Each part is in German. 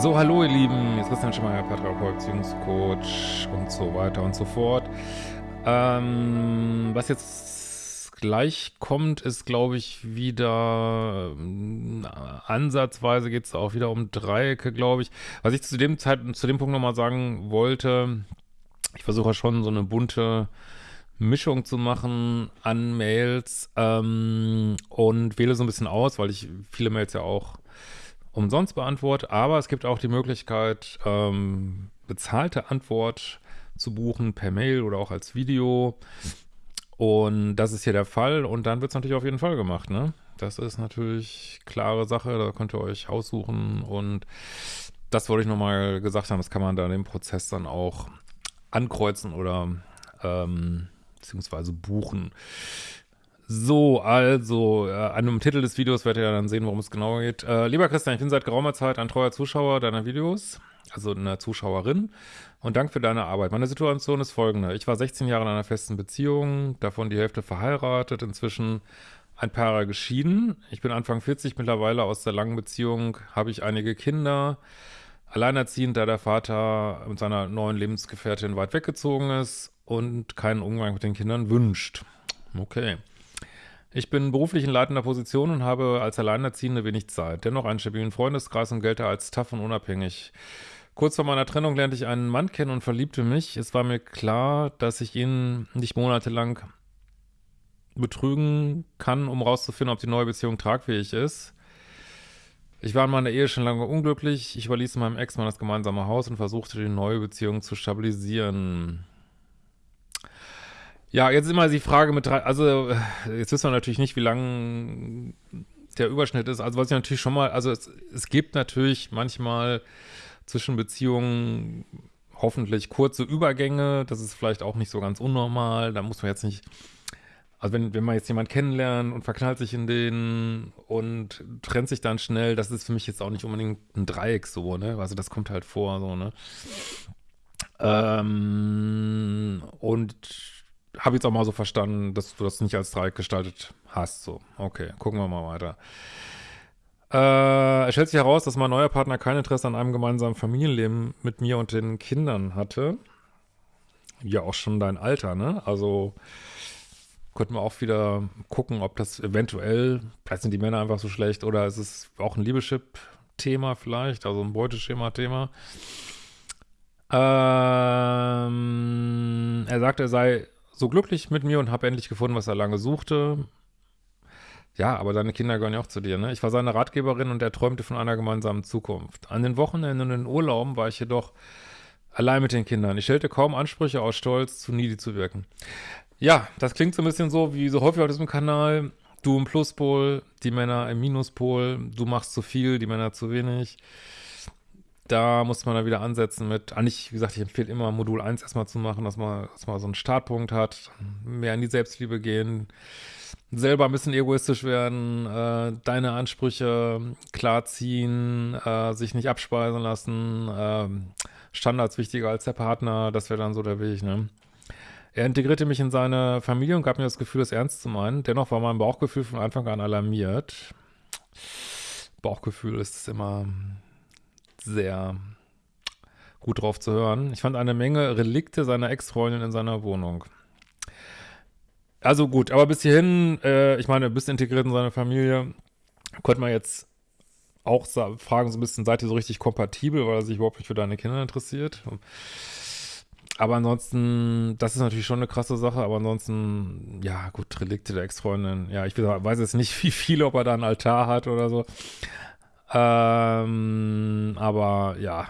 So, hallo ihr Lieben, jetzt Christian Schemeier, Paartherapeut, Beziehungscoach und so weiter und so fort. Ähm, was jetzt gleich kommt, ist, glaube ich, wieder äh, ansatzweise geht es auch wieder um Dreiecke, glaube ich. Was ich zu dem Zeit, zu dem Punkt nochmal sagen wollte, ich versuche schon so eine bunte Mischung zu machen an Mails ähm, und wähle so ein bisschen aus, weil ich viele Mails ja auch umsonst beantworte, aber es gibt auch die Möglichkeit, ähm, bezahlte Antwort zu buchen per Mail oder auch als Video. Und das ist hier der Fall und dann wird es natürlich auf jeden Fall gemacht, ne? Das ist natürlich klare Sache, da könnt ihr euch aussuchen und das wollte ich nochmal gesagt haben, das kann man da dem Prozess dann auch ankreuzen oder ähm, beziehungsweise buchen. So, also, äh, an dem Titel des Videos werdet ihr dann sehen, worum es genau geht. Äh, lieber Christian, ich bin seit geraumer Zeit ein treuer Zuschauer deiner Videos, also eine Zuschauerin, und Dank für deine Arbeit. Meine Situation ist folgende. Ich war 16 Jahre in einer festen Beziehung, davon die Hälfte verheiratet, inzwischen ein paar Jahre geschieden. Ich bin Anfang 40 mittlerweile aus der langen Beziehung, habe ich einige Kinder, alleinerziehend, da der Vater mit seiner neuen Lebensgefährtin weit weggezogen ist und keinen Umgang mit den Kindern wünscht. Okay. Ich bin beruflich in leitender Position und habe als Alleinerziehende wenig Zeit. Dennoch einen stabilen Freundeskreis und gelte als tough und unabhängig. Kurz vor meiner Trennung lernte ich einen Mann kennen und verliebte mich. Es war mir klar, dass ich ihn nicht monatelang betrügen kann, um rauszufinden, ob die neue Beziehung tragfähig ist. Ich war in meiner Ehe schon lange unglücklich. Ich überließ meinem Ex-Mann das gemeinsame Haus und versuchte, die neue Beziehung zu stabilisieren. Ja, jetzt ist immer die Frage mit drei, also jetzt wissen wir natürlich nicht, wie lang der Überschnitt ist. Also was ich natürlich schon mal, also es, es gibt natürlich manchmal zwischen Beziehungen hoffentlich kurze Übergänge. Das ist vielleicht auch nicht so ganz unnormal. Da muss man jetzt nicht, also wenn, wenn man jetzt jemanden kennenlernt und verknallt sich in den und trennt sich dann schnell, das ist für mich jetzt auch nicht unbedingt ein Dreieck so, ne? Also das kommt halt vor, so, ne? Ähm, und habe jetzt auch mal so verstanden, dass du das nicht als Dreieck gestaltet hast. So, okay, gucken wir mal weiter. Äh, es stellt sich heraus, dass mein neuer Partner kein Interesse an einem gemeinsamen Familienleben mit mir und den Kindern hatte. Ja, auch schon dein Alter, ne? Also könnten wir auch wieder gucken, ob das eventuell, vielleicht sind die Männer einfach so schlecht oder ist es auch ein Liebeschip-Thema vielleicht, also ein Beuteschema-Thema. Ähm, er sagt, er sei so glücklich mit mir und habe endlich gefunden, was er lange suchte. Ja, aber deine Kinder gehören ja auch zu dir, ne? Ich war seine Ratgeberin und er träumte von einer gemeinsamen Zukunft. An den Wochenenden und in den Urlauben war ich jedoch allein mit den Kindern. Ich stellte kaum Ansprüche aus Stolz, zu needy zu wirken. Ja, das klingt so ein bisschen so, wie so häufig auf diesem Kanal. Du im Pluspol, die Männer im Minuspol, du machst zu viel, die Männer zu wenig da muss man dann wieder ansetzen mit, eigentlich, wie gesagt, ich empfehle immer Modul 1 erstmal zu machen, dass man, dass man so einen Startpunkt hat, mehr in die Selbstliebe gehen, selber ein bisschen egoistisch werden, äh, deine Ansprüche klarziehen, äh, sich nicht abspeisen lassen, äh, Standards wichtiger als der Partner, das wäre dann so der Weg, ne? Er integrierte mich in seine Familie und gab mir das Gefühl, es ernst zu meinen. Dennoch war mein Bauchgefühl von Anfang an alarmiert. Bauchgefühl ist immer sehr gut drauf zu hören. Ich fand eine Menge Relikte seiner Ex-Freundin in seiner Wohnung. Also gut, aber bis hierhin, äh, ich meine, bist integriert in seine Familie, könnte man jetzt auch fragen, so ein bisschen, seid ihr so richtig kompatibel, weil er sich überhaupt nicht für deine Kinder interessiert? Aber ansonsten, das ist natürlich schon eine krasse Sache, aber ansonsten, ja, gut, Relikte der Ex-Freundin, ja, ich weiß jetzt nicht, wie viele, ob er da einen Altar hat oder so. Ähm, aber ja.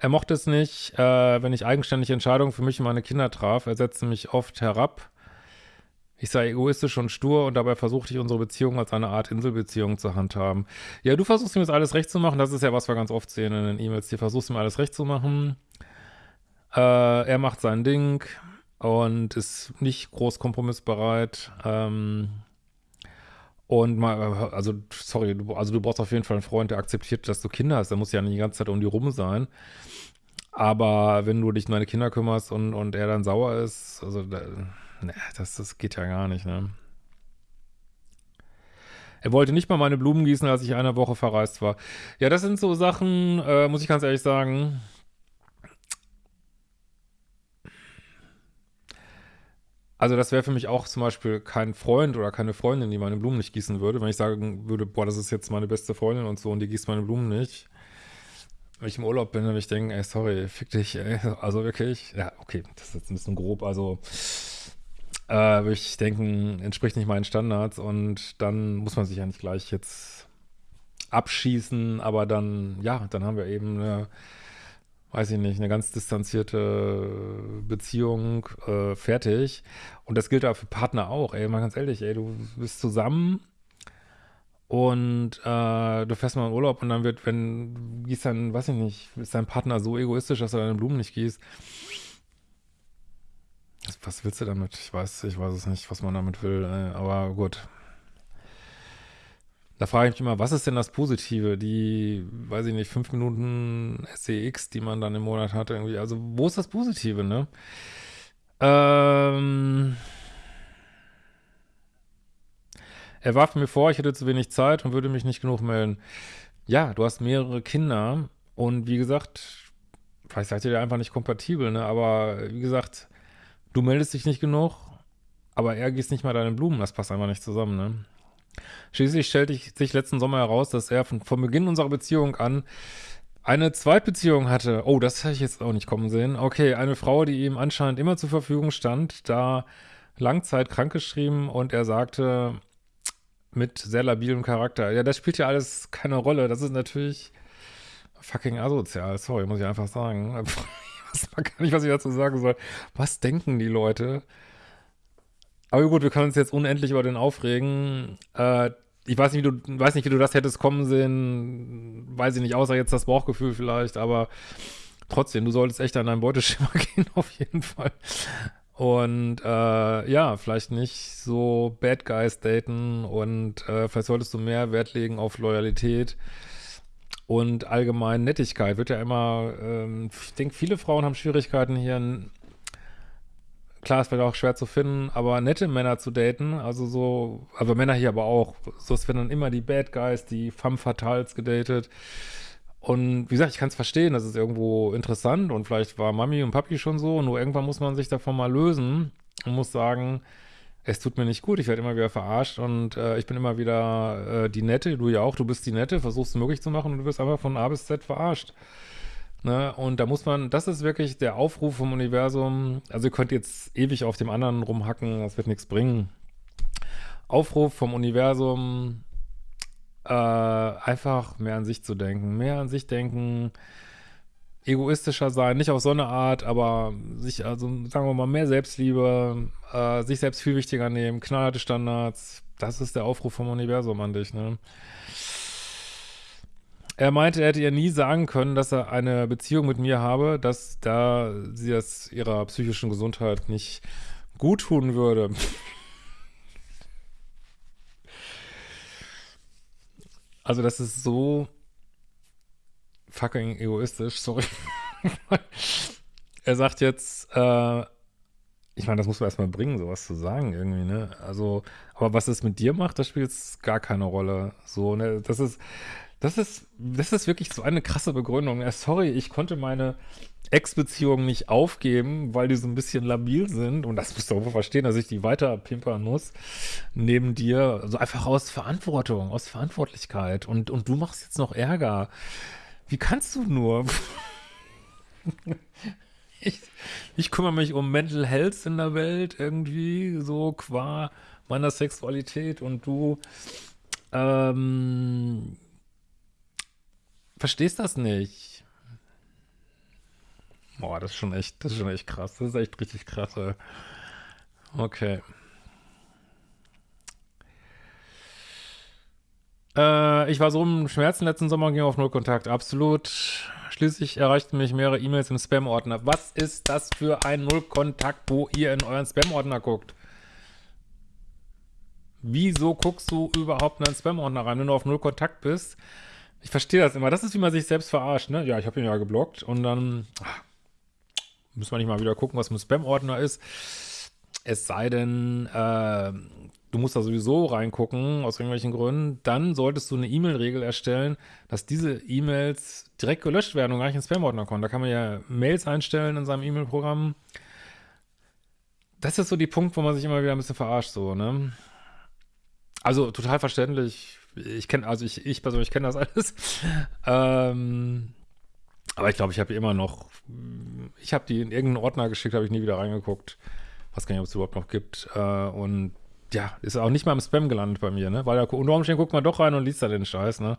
Er mochte es nicht, äh, wenn ich eigenständige Entscheidungen für mich und meine Kinder traf. Er setzte mich oft herab. Ich sei egoistisch und stur und dabei versuchte ich unsere Beziehung als eine Art Inselbeziehung zu handhaben. Ja, du versuchst ihm jetzt alles recht zu machen. Das ist ja, was wir ganz oft sehen in den E-Mails. Du versuchst ihm alles recht zu machen. Äh, er macht sein Ding und ist nicht groß kompromissbereit. Ähm, und mal, also, sorry, du, also du brauchst auf jeden Fall einen Freund, der akzeptiert, dass du Kinder hast. Der muss ja nicht die ganze Zeit um die rum sein. Aber wenn du dich um deine Kinder kümmerst und, und er dann sauer ist, also, ne, das, das geht ja gar nicht, ne? Er wollte nicht mal meine Blumen gießen, als ich eine Woche verreist war. Ja, das sind so Sachen, äh, muss ich ganz ehrlich sagen. Also das wäre für mich auch zum Beispiel kein Freund oder keine Freundin, die meine Blumen nicht gießen würde. Wenn ich sagen würde, boah, das ist jetzt meine beste Freundin und so und die gießt meine Blumen nicht. Wenn ich im Urlaub bin, würde ich denken, ey, sorry, fick dich, ey. Also wirklich, ja, okay, das ist jetzt ein bisschen grob, also äh, würde ich denken, entspricht nicht meinen Standards und dann muss man sich ja nicht gleich jetzt abschießen, aber dann, ja, dann haben wir eben eine weiß ich nicht, eine ganz distanzierte Beziehung äh, fertig. Und das gilt auch für Partner auch, ey, mal ganz ehrlich, ey, du bist zusammen und äh, du fährst mal in Urlaub und dann wird, wenn gießt dann, weiß ich nicht, ist dein Partner so egoistisch, dass er deine Blumen nicht gießt. Was willst du damit? Ich weiß, ich weiß es nicht, was man damit will, ey, aber gut. Da frage ich mich immer, was ist denn das Positive? Die, weiß ich nicht, fünf Minuten SEX, die man dann im Monat hat, irgendwie. Also, wo ist das Positive, ne? Ähm. Er warf mir vor, ich hätte zu wenig Zeit und würde mich nicht genug melden. Ja, du hast mehrere Kinder und wie gesagt, vielleicht seid ihr einfach nicht kompatibel, ne? Aber wie gesagt, du meldest dich nicht genug, aber er gießt nicht mal deine Blumen, das passt einfach nicht zusammen, ne? Schließlich stellte sich letzten Sommer heraus, dass er von, von Beginn unserer Beziehung an eine Zweitbeziehung hatte. Oh, das hätte ich jetzt auch nicht kommen sehen. Okay, eine Frau, die ihm anscheinend immer zur Verfügung stand, da Langzeit krankgeschrieben und er sagte, mit sehr labilem Charakter. Ja, das spielt ja alles keine Rolle. Das ist natürlich fucking asozial. Sorry, muss ich einfach sagen. Ich weiß gar nicht, was ich dazu sagen soll. Was denken die Leute? Aber gut, wir können uns jetzt unendlich über den aufregen. Äh, ich weiß nicht, wie du, weiß nicht, wie du das hättest kommen sehen. Weiß ich nicht, außer jetzt das Bauchgefühl vielleicht, aber trotzdem, du solltest echt an dein Beuteschema gehen, auf jeden Fall. Und äh, ja, vielleicht nicht so Bad Guys daten und äh, vielleicht solltest du mehr Wert legen auf Loyalität und allgemein Nettigkeit. Wird ja immer, ähm, ich denke, viele Frauen haben Schwierigkeiten hier klar, es wird auch schwer zu finden, aber nette Männer zu daten, also so, also Männer hier aber auch, so es werden dann immer die Bad Guys, die femme fatales gedatet. Und wie gesagt, ich kann es verstehen, das ist irgendwo interessant und vielleicht war Mami und Papi schon so, nur irgendwann muss man sich davon mal lösen und muss sagen, es tut mir nicht gut, ich werde immer wieder verarscht und äh, ich bin immer wieder äh, die Nette, du ja auch, du bist die Nette, versuchst es möglich zu machen und du wirst einfach von A bis Z verarscht. Ne? Und da muss man, das ist wirklich der Aufruf vom Universum. Also ihr könnt jetzt ewig auf dem anderen rumhacken, das wird nichts bringen. Aufruf vom Universum, äh, einfach mehr an sich zu denken, mehr an sich denken, egoistischer sein, nicht auf so eine Art, aber sich, also sagen wir mal, mehr Selbstliebe, äh, sich selbst viel wichtiger nehmen, knallharte Standards, das ist der Aufruf vom Universum an dich, ne? Er meinte, er hätte ihr nie sagen können, dass er eine Beziehung mit mir habe, dass da sie es ihrer psychischen Gesundheit nicht gut tun würde. Also das ist so fucking egoistisch, sorry. er sagt jetzt, äh, ich meine, das muss man erstmal bringen, sowas zu sagen irgendwie, ne? Also, aber was es mit dir macht, das spielt gar keine Rolle. So, ne? Das ist, das ist, das ist wirklich so eine krasse Begründung. Ja, sorry, ich konnte meine Ex-Beziehungen nicht aufgeben, weil die so ein bisschen labil sind. Und das musst du auch verstehen, dass ich die weiter pimpern muss. Neben dir. Also einfach aus Verantwortung, aus Verantwortlichkeit. Und, und du machst jetzt noch Ärger. Wie kannst du nur? ich, ich kümmere mich um Mental Health in der Welt irgendwie, so qua meiner Sexualität und du ähm, verstehst das nicht. Boah, das ist schon echt, das ist schon echt krass. Das ist echt richtig krass. Ey. Okay. Äh, ich war so im Schmerzen letzten Sommer und ging auf Nullkontakt. Absolut. Schließlich erreichten mich mehrere E-Mails im Spam-Ordner. Was ist das für ein Nullkontakt, wo ihr in euren Spam-Ordner guckt? Wieso guckst du überhaupt in einen Spam-Ordner rein, wenn du auf Nullkontakt bist? Ich verstehe das immer. Das ist, wie man sich selbst verarscht, ne? Ja, ich habe ihn ja geblockt und dann ach, muss man nicht mal wieder gucken, was ein Spam-Ordner ist. Es sei denn, äh, du musst da sowieso reingucken, aus irgendwelchen Gründen, dann solltest du eine E-Mail-Regel erstellen, dass diese E-Mails direkt gelöscht werden und gar nicht in Spam-Ordner kommen. Da kann man ja Mails einstellen in seinem E-Mail-Programm. Das ist so die Punkt, wo man sich immer wieder ein bisschen verarscht, so, ne? Also total verständlich. Ich kenne, also ich, ich persönlich kenne das alles. ähm, aber ich glaube, ich habe immer noch, ich habe die in irgendeinen Ordner geschickt, habe ich nie wieder reingeguckt. Was gar nicht, ob es überhaupt noch gibt. Äh, und ja, ist auch nicht mal im Spam gelandet bei mir, ne? Weil ja, unter Umständen guckt man doch rein und liest da den Scheiß, ne?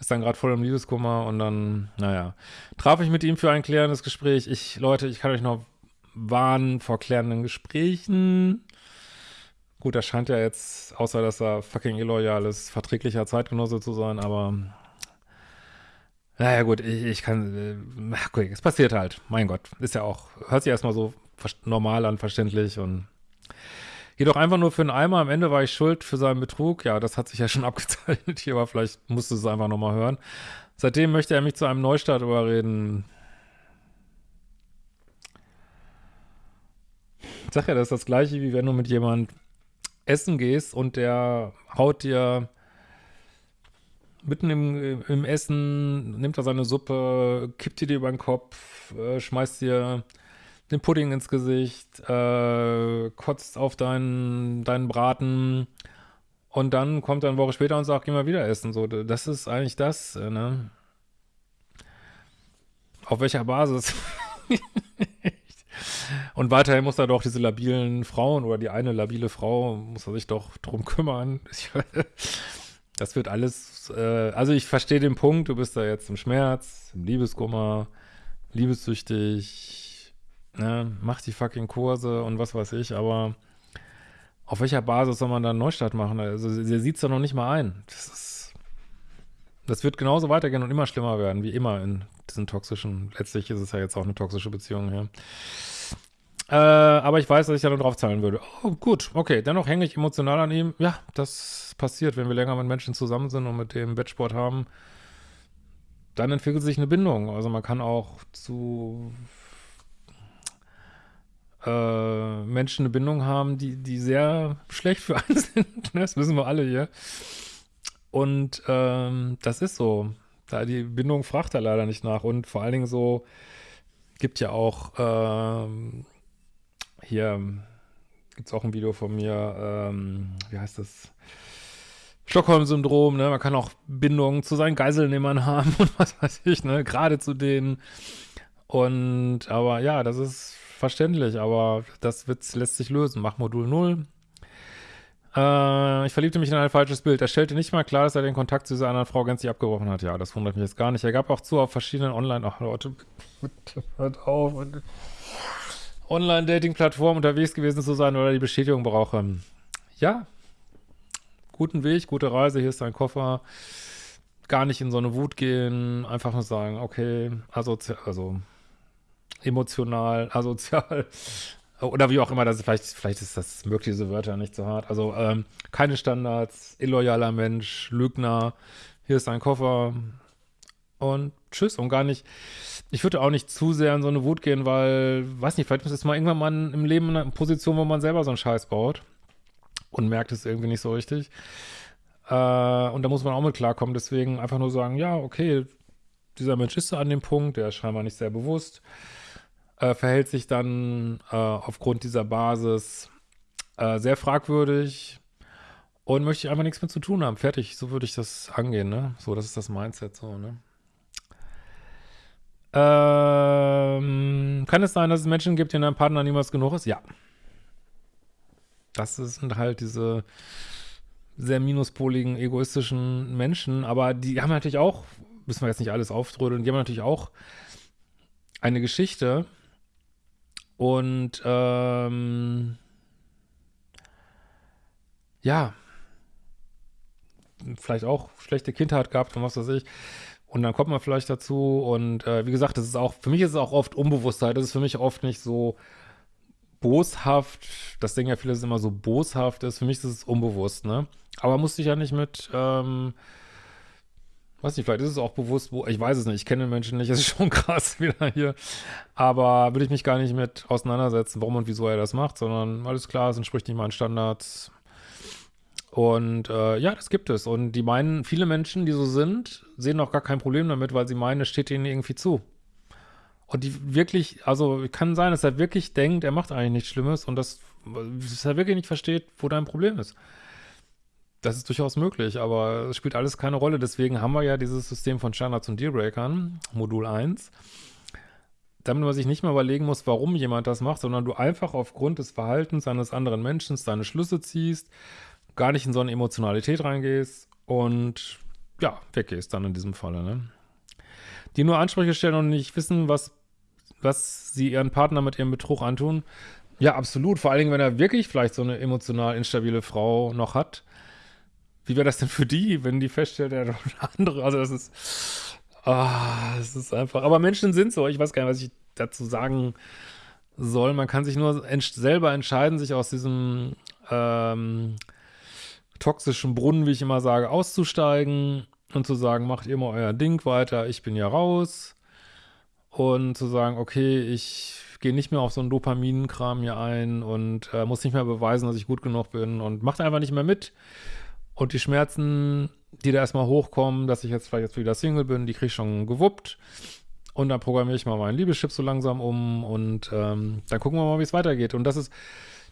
Ist dann gerade voll im Liebeskummer und dann, naja. Traf ich mit ihm für ein klärendes Gespräch. Ich, Leute, ich kann euch noch warnen vor klärenden Gesprächen. Gut, er scheint ja jetzt, außer dass er fucking illoyal ist, verträglicher Zeitgenosse zu sein, aber naja gut, ich, ich kann, äh, okay, es passiert halt, mein Gott, ist ja auch, hört sich erstmal so normal an, verständlich und Jedoch einfach nur für einen Eimer. Am Ende war ich schuld für seinen Betrug. Ja, das hat sich ja schon abgezeichnet hier, aber vielleicht musst du es einfach nochmal hören. Seitdem möchte er mich zu einem Neustart überreden. Ich sag ja, das ist das gleiche, wie wenn du mit jemand essen gehst und der haut dir mitten im, im Essen, nimmt er seine Suppe, kippt dir die über den Kopf, äh, schmeißt dir den Pudding ins Gesicht, äh, kotzt auf deinen, deinen Braten und dann kommt er eine Woche später und sagt, geh mal wieder essen. So, das ist eigentlich das, äh, ne? Auf welcher Basis? und weiterhin muss er doch diese labilen Frauen oder die eine labile Frau, muss er sich doch drum kümmern. das wird alles, äh, also ich verstehe den Punkt, du bist da jetzt im Schmerz, im Liebeskummer, liebessüchtig, ne, macht die fucking Kurse und was weiß ich, aber auf welcher Basis soll man da einen Neustart machen? Also, sie sieht es doch noch nicht mal ein. Das ist, das wird genauso weitergehen und immer schlimmer werden, wie immer in diesen toxischen, letztlich ist es ja jetzt auch eine toxische Beziehung hier. Äh, aber ich weiß, dass ich da nur drauf zahlen würde. Oh, gut, okay, dennoch hänge ich emotional an ihm. Ja, das passiert, wenn wir länger mit Menschen zusammen sind und mit dem Bettsport haben. Dann entwickelt sich eine Bindung. Also man kann auch zu äh, Menschen eine Bindung haben, die, die sehr schlecht für einen sind. Ne? das wissen wir alle hier. Und ähm, das ist so. Da die Bindung fragt er leider nicht nach. Und vor allen Dingen so, gibt ja auch ähm, hier gibt es auch ein Video von mir, ähm, wie heißt das? Stockholm-Syndrom, ne? Man kann auch Bindungen zu seinen Geiselnehmern haben und was weiß ich, ne? Gerade zu denen. Und aber ja, das ist verständlich, aber das wird, lässt sich lösen. Mach Modul 0. Äh, ich verliebte mich in ein falsches Bild. Er stellte nicht mal klar, dass er den Kontakt zu dieser anderen Frau gänzlich abgebrochen hat. Ja, das wundert mich jetzt gar nicht. Er gab auch zu, auf verschiedenen Online- Ach Leute, hört auf. Online-Dating-Plattformen unterwegs gewesen zu sein oder die Bestätigung brauche. Ja, guten Weg, gute Reise, hier ist dein Koffer. Gar nicht in so eine Wut gehen, einfach nur sagen, okay, also, also emotional, asozial oder wie auch immer, das vielleicht, vielleicht ist das möglich, diese Wörter nicht so hart. Also ähm, keine Standards, illoyaler Mensch, Lügner, hier ist ein Koffer und tschüss und gar nicht, ich würde auch nicht zu sehr in so eine Wut gehen, weil, weiß nicht, vielleicht ist mal irgendwann mal im Leben in einer Position, wo man selber so einen Scheiß baut und merkt es irgendwie nicht so richtig. Äh, und da muss man auch mit klarkommen, deswegen einfach nur sagen, ja, okay, dieser Mensch ist an dem Punkt, der ist scheinbar nicht sehr bewusst, äh, verhält sich dann äh, aufgrund dieser Basis äh, sehr fragwürdig und möchte einfach nichts mehr zu tun haben. Fertig, so würde ich das angehen, ne? So, das ist das Mindset so, ne? Ähm, kann es sein, dass es Menschen gibt, denen ein Partner niemals genug ist? Ja. Das sind halt diese sehr minuspoligen, egoistischen Menschen, aber die haben natürlich auch, müssen wir jetzt nicht alles auftrödeln, die haben natürlich auch eine Geschichte, und ähm, ja, vielleicht auch schlechte Kindheit gehabt und was weiß ich. Und dann kommt man vielleicht dazu und äh, wie gesagt, das ist auch, für mich ist es auch oft Unbewusstheit. Das ist für mich oft nicht so boshaft. Das denken ja viele, dass es immer so boshaft ist. Für mich ist es unbewusst, ne? Aber musste ich ja nicht mit ähm, weiß nicht, vielleicht ist es auch bewusst, wo, ich weiß es nicht, ich kenne den Menschen nicht, es ist schon krass wieder hier, aber würde ich mich gar nicht mit auseinandersetzen, warum und wieso er das macht, sondern alles klar, es entspricht nicht meinen Standards, Und äh, ja, das gibt es. Und die meinen, viele Menschen, die so sind, sehen auch gar kein Problem damit, weil sie meinen, es steht ihnen irgendwie zu. Und die wirklich, also kann sein, dass er wirklich denkt, er macht eigentlich nichts Schlimmes und das, dass er wirklich nicht versteht, wo dein Problem ist. Das ist durchaus möglich, aber es spielt alles keine Rolle. Deswegen haben wir ja dieses System von Standards und Dealbreakern, Modul 1, damit man sich nicht mehr überlegen muss, warum jemand das macht, sondern du einfach aufgrund des Verhaltens eines anderen Menschen deine Schlüsse ziehst, gar nicht in so eine Emotionalität reingehst und ja, weggehst dann in diesem Falle, ne? Die nur Ansprüche stellen und nicht wissen, was, was sie ihren Partner mit ihrem Betrug antun. Ja, absolut. Vor allen Dingen, wenn er wirklich vielleicht so eine emotional instabile Frau noch hat, wie wäre das denn für die, wenn die feststellt, er hat eine andere, also das ist, ah, das ist einfach, aber Menschen sind so, ich weiß gar nicht, was ich dazu sagen soll, man kann sich nur selber entscheiden, sich aus diesem ähm, toxischen Brunnen, wie ich immer sage, auszusteigen und zu sagen, macht ihr mal euer Ding weiter, ich bin ja raus und zu sagen, okay, ich gehe nicht mehr auf so einen Dopaminkram hier ein und äh, muss nicht mehr beweisen, dass ich gut genug bin und macht einfach nicht mehr mit und die Schmerzen, die da erstmal hochkommen, dass ich jetzt vielleicht jetzt wieder Single bin, die kriege ich schon gewuppt. Und dann programmiere ich mal meinen Liebeschip so langsam um und ähm, dann gucken wir mal, wie es weitergeht. Und das ist,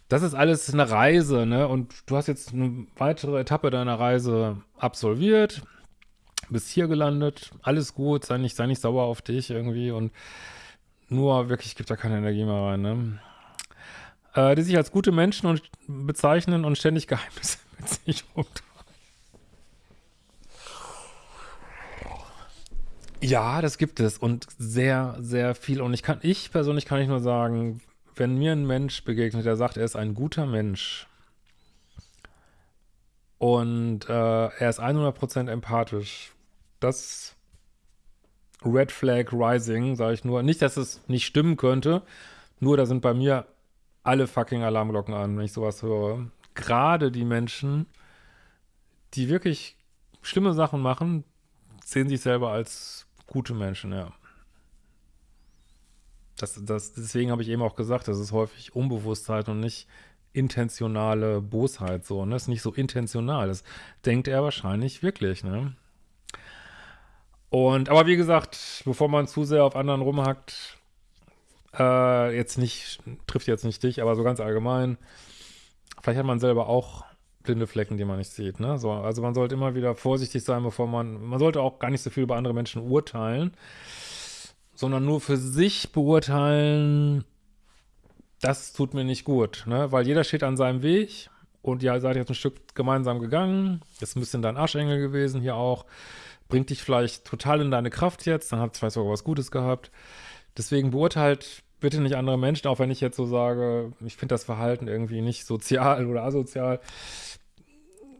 das ist alles eine Reise, ne? Und du hast jetzt eine weitere Etappe deiner Reise absolviert, bist hier gelandet, alles gut, sei nicht, sei nicht sauer auf dich irgendwie und nur wirklich gibt da keine Energie mehr rein, ne? Äh, die sich als gute Menschen und bezeichnen und ständig Geheimnisse mit sich rumtragen. Ja, das gibt es und sehr, sehr viel. Und ich kann, ich persönlich kann ich nur sagen, wenn mir ein Mensch begegnet, der sagt, er ist ein guter Mensch und äh, er ist 100% empathisch, das Red Flag Rising, sage ich nur. Nicht, dass es nicht stimmen könnte, nur da sind bei mir alle fucking Alarmglocken an, wenn ich sowas höre. Gerade die Menschen, die wirklich schlimme Sachen machen, sehen sich selber als Gute Menschen, ja. Das, das, deswegen habe ich eben auch gesagt, das ist häufig Unbewusstheit und nicht intentionale Bosheit so, ne? Das ist nicht so intentional. Das denkt er wahrscheinlich wirklich, ne? Und, aber wie gesagt, bevor man zu sehr auf anderen rumhackt, äh, jetzt nicht, trifft jetzt nicht dich, aber so ganz allgemein, vielleicht hat man selber auch blinde Flecken, die man nicht sieht. Ne? So, also man sollte immer wieder vorsichtig sein, bevor man, man sollte auch gar nicht so viel über andere Menschen urteilen, sondern nur für sich beurteilen, das tut mir nicht gut, ne? weil jeder steht an seinem Weg und ihr seid jetzt ein Stück gemeinsam gegangen, ist ein bisschen dein Arschengel gewesen hier auch, bringt dich vielleicht total in deine Kraft jetzt, dann habt ihr vielleicht sogar was Gutes gehabt. Deswegen beurteilt bitte nicht andere Menschen, auch wenn ich jetzt so sage, ich finde das Verhalten irgendwie nicht sozial oder asozial.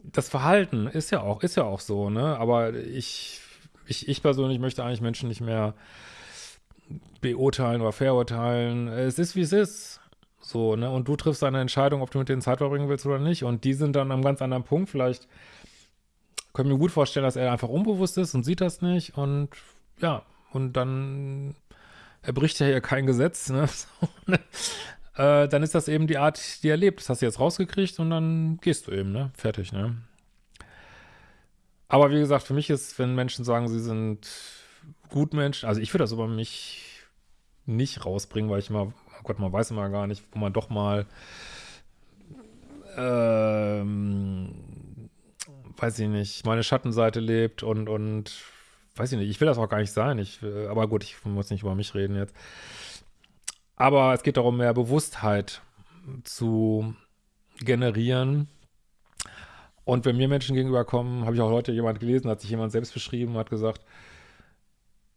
Das Verhalten ist ja auch, ist ja auch so, ne? Aber ich, ich, ich persönlich möchte eigentlich Menschen nicht mehr beurteilen oder verurteilen. Es ist, wie es ist. So, ne? Und du triffst eine Entscheidung, ob du mit denen Zeit verbringen willst oder nicht. Und die sind dann am ganz anderen Punkt. Vielleicht können wir gut vorstellen, dass er einfach unbewusst ist und sieht das nicht. Und ja, und dann er bricht ja hier kein Gesetz, ne? ne? äh, dann ist das eben die Art, die er lebt. Das hast du jetzt rausgekriegt und dann gehst du eben, ne? Fertig, ne? Aber wie gesagt, für mich ist, wenn Menschen sagen, sie sind gut Menschen, also ich würde das über mich nicht rausbringen, weil ich immer, oh Gott, man weiß immer gar nicht, wo man doch mal ähm, weiß ich nicht, meine Schattenseite lebt und, und weiß ich nicht, ich will das auch gar nicht sein. Ich, aber gut, ich muss nicht über mich reden jetzt. Aber es geht darum, mehr Bewusstheit zu generieren. Und wenn mir Menschen gegenüberkommen, habe ich auch heute jemand gelesen, hat sich jemand selbst beschrieben, hat gesagt,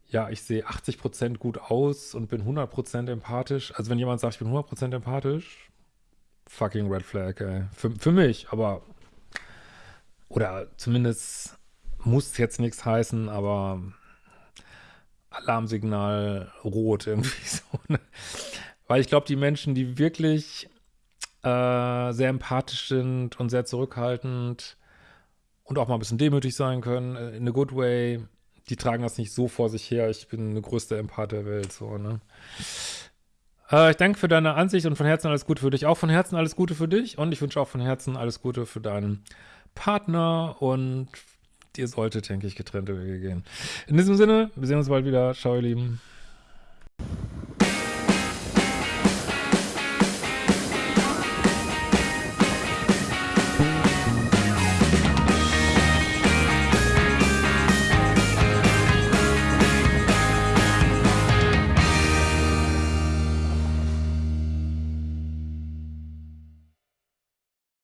ja, ich sehe 80% gut aus und bin 100% empathisch. Also wenn jemand sagt, ich bin 100% empathisch, fucking Red Flag, ey. Für, für mich, aber oder zumindest muss jetzt nichts heißen, aber Alarmsignal rot irgendwie so. Ne? Weil ich glaube, die Menschen, die wirklich äh, sehr empathisch sind und sehr zurückhaltend und auch mal ein bisschen demütig sein können, äh, in a good way, die tragen das nicht so vor sich her. Ich bin eine größte Empath der Welt, so, ne? Äh, ich danke für deine Ansicht und von Herzen alles Gute für dich. Auch von Herzen alles Gute für dich und ich wünsche auch von Herzen alles Gute für deinen Partner und ihr solltet, denke ich, getrennte Wege gehen. In diesem Sinne, wir sehen uns bald wieder. Ciao, ihr Lieben.